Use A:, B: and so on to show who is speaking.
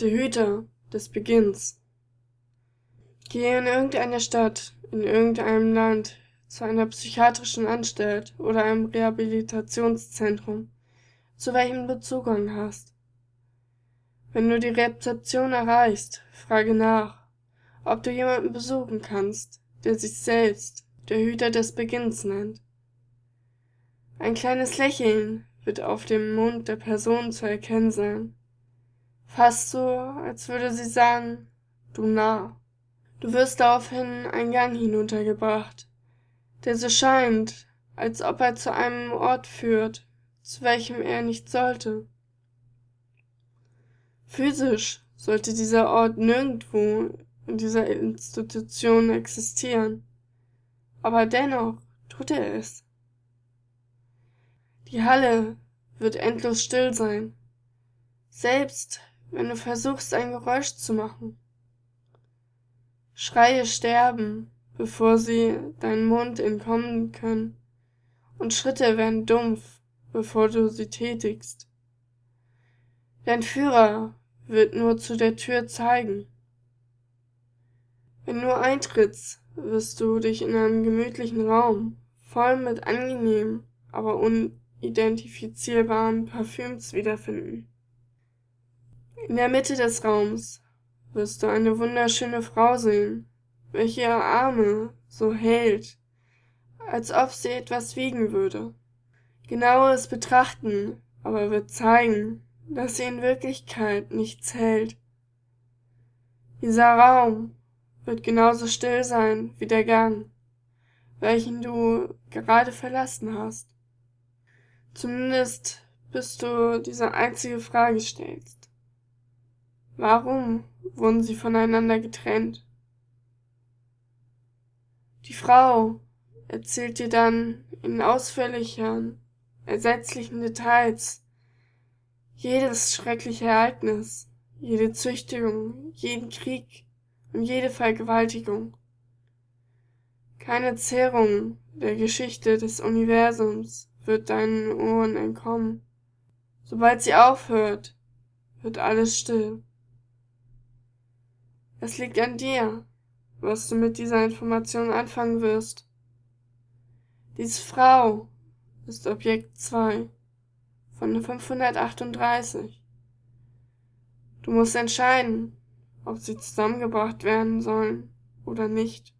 A: Der Hüter des Beginns. Gehe in irgendeine Stadt, in irgendeinem Land, zu einer psychiatrischen Anstalt oder einem Rehabilitationszentrum, zu welchem du Zugang hast. Wenn du die Rezeption erreichst, frage nach, ob du jemanden besuchen kannst, der sich selbst der Hüter des Beginns nennt. Ein kleines Lächeln wird auf dem Mund der Person zu erkennen sein. Fast so, als würde sie sagen, du Narr. Du wirst daraufhin einen Gang hinuntergebracht, der so scheint, als ob er zu einem Ort führt, zu welchem er nicht sollte. Physisch sollte dieser Ort nirgendwo in dieser Institution existieren, aber dennoch tut er es. Die Halle wird endlos still sein, selbst wenn du versuchst, ein Geräusch zu machen. Schreie sterben, bevor sie deinen Mund entkommen können, und Schritte werden dumpf, bevor du sie tätigst. Dein Führer wird nur zu der Tür zeigen. Wenn du eintrittst, wirst du dich in einem gemütlichen Raum, voll mit angenehmen, aber unidentifizierbaren Parfüms wiederfinden. In der Mitte des Raums wirst du eine wunderschöne Frau sehen, welche ihre Arme so hält, als ob sie etwas wiegen würde. Genaues Betrachten aber wird zeigen, dass sie in Wirklichkeit nichts hält. Dieser Raum wird genauso still sein wie der Gang, welchen du gerade verlassen hast. Zumindest bis du diese einzige Frage stellst. Warum wurden sie voneinander getrennt? Die Frau erzählt dir dann in ausführlicheren, ersetzlichen Details jedes schreckliche Ereignis, jede Züchtigung, jeden Krieg und jede Vergewaltigung. Keine Zerrung der Geschichte des Universums wird deinen Ohren entkommen. Sobald sie aufhört, wird alles still. Es liegt an dir, was du mit dieser Information anfangen wirst. Diese Frau ist Objekt 2 von 538. Du musst entscheiden, ob sie zusammengebracht werden sollen oder nicht.